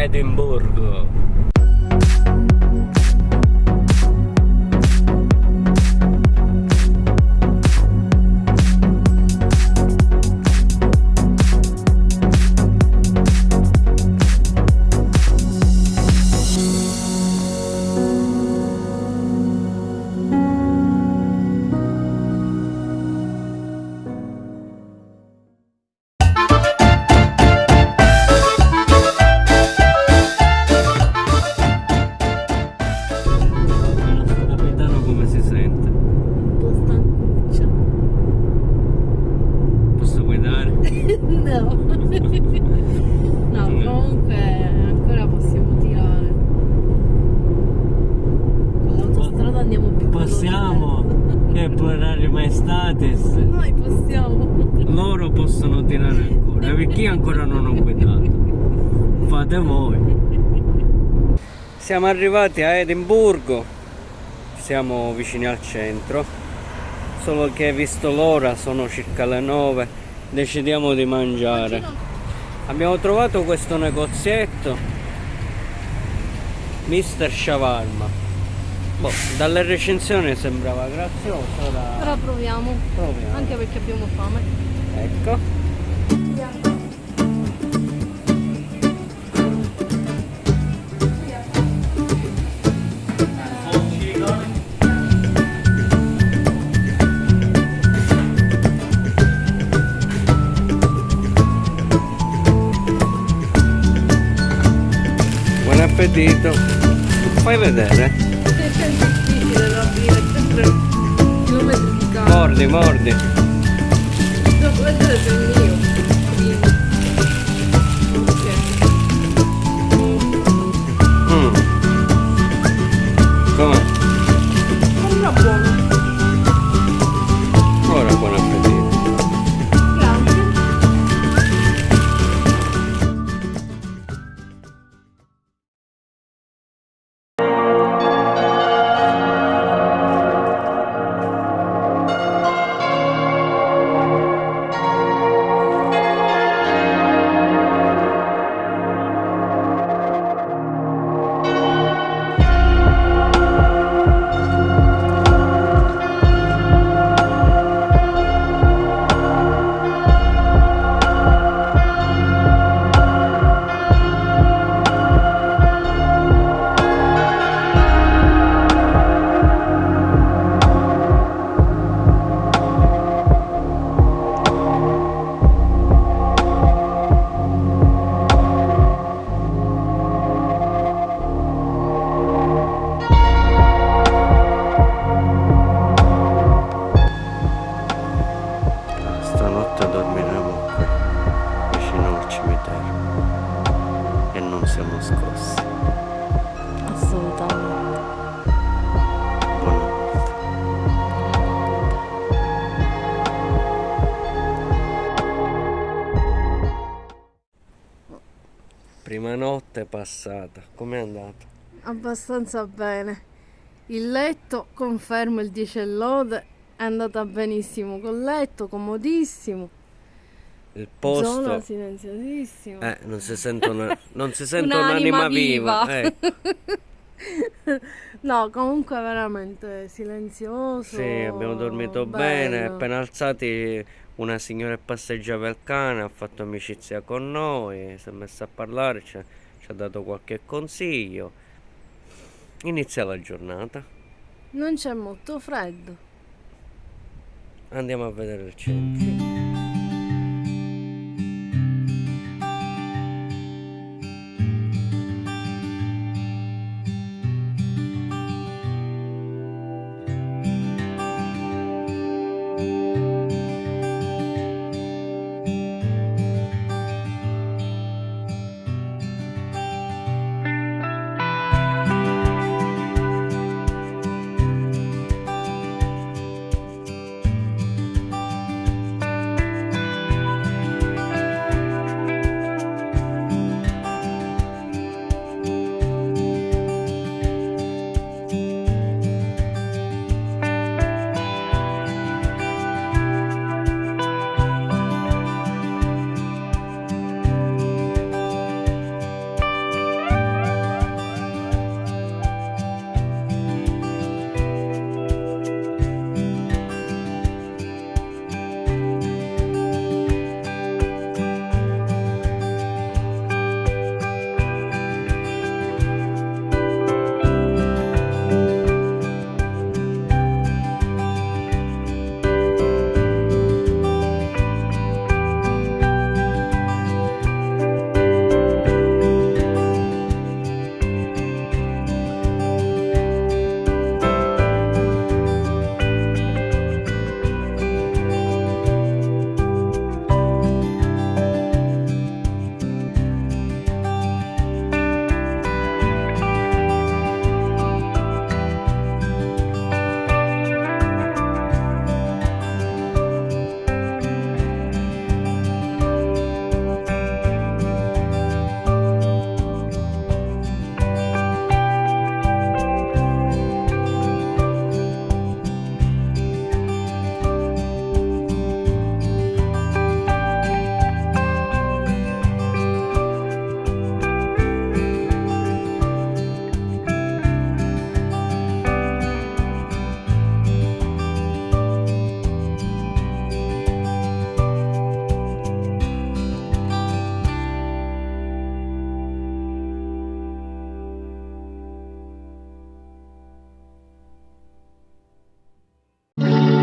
Edimburgo. No. No, comunque ancora possiamo tirare. Con l'autostrada andiamo più. Possiamo, che è plurario maestatis. Noi possiamo. Loro possono tirare ancora, perché io ancora non ho guidato. Fate voi. Siamo arrivati a Edimburgo, siamo vicini al centro, solo che visto l'ora sono circa le 9, decidiamo di mangiare. Abbiamo trovato questo negozietto, Mr. Shawarma. Boh, dalle recensioni sembrava grazioso, ora Però proviamo. proviamo. Anche perché abbiamo fame. Ecco. Appetito. Fai vedere. È sempre. Mordi, mordi. Vedere se è mio. Prima. Ok. Mm. Com'è? Prima notte passata, com'è andata? Abbastanza bene. Il letto, confermo il 10 e lode, è andata benissimo col letto, comodissimo. Il Zona posto... silenziosissima. Eh, non si sentono, non si sente Un'anima un'anima viva. eh. no, comunque veramente silenzioso. Sì, abbiamo dormito bene, bello. appena alzati una signora che passeggiava il cane, ha fatto amicizia con noi, si è messa a parlare, ci ha, ci ha dato qualche consiglio. Inizia la giornata, Non c'è molto freddo. andiamo a vedere il centro.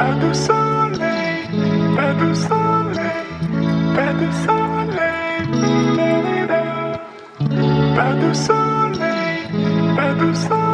Pas de soleil, pas de soleil, pas de soleil, pas de soleil, pas soleil,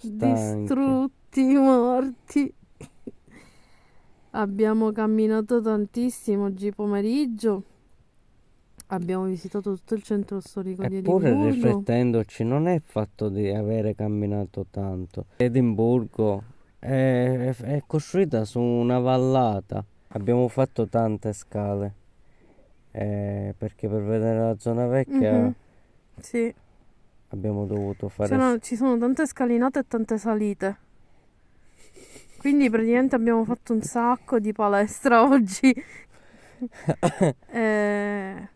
Stanchi. Distrutti, morti. Abbiamo camminato tantissimo oggi pomeriggio. Abbiamo visitato tutto il centro storico di Eppure Edimburgo. riflettendoci non è il fatto di avere camminato tanto. Edimburgo è, è costruita su una vallata. Abbiamo fatto tante scale. eh, perché per vedere la zona vecchia Mhm. Sì, abbiamo dovuto fare Sono- ci sono tante scalinate e tante salite. Quindi praticamente abbiamo fatto un sacco di palestra oggi. Eh,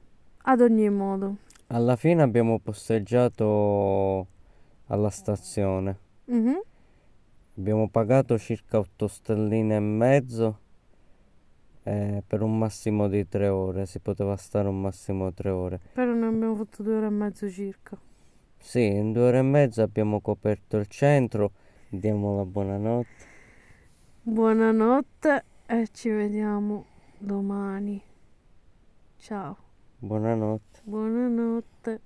ad ogni modo. Alla fine abbiamo posteggiato alla stazione. Mhm. Abbiamo pagato circa 8 stelline e mezzo eh, per un massimo di 3 ore. Si poteva stare un massimo di 3 ore. Però ne abbiamo fatto due ore e mezzo circa. Sì, in due ore e mezza abbiamo coperto il centro. Diamo la buonanotte. Buonanotte e ci vediamo domani. Ciao, Buonanotte. buonanotte.